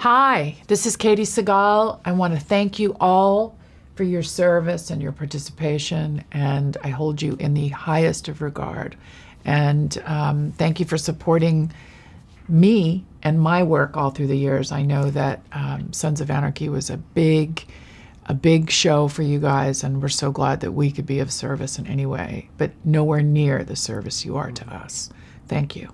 Hi, this is Katey Sagal. I want to thank you all for your service and your participation, and I hold you in the highest of regard. And um, thank you for supporting me and my work all through the years. I know that um, Sons of Anarchy was a big, a big show for you guys, and we're so glad that we could be of service in any way, but nowhere near the service you are to us. Thank you.